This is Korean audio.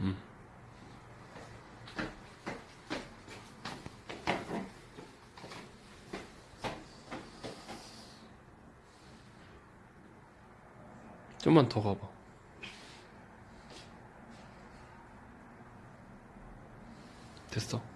음. 좀만 더 가봐 됐어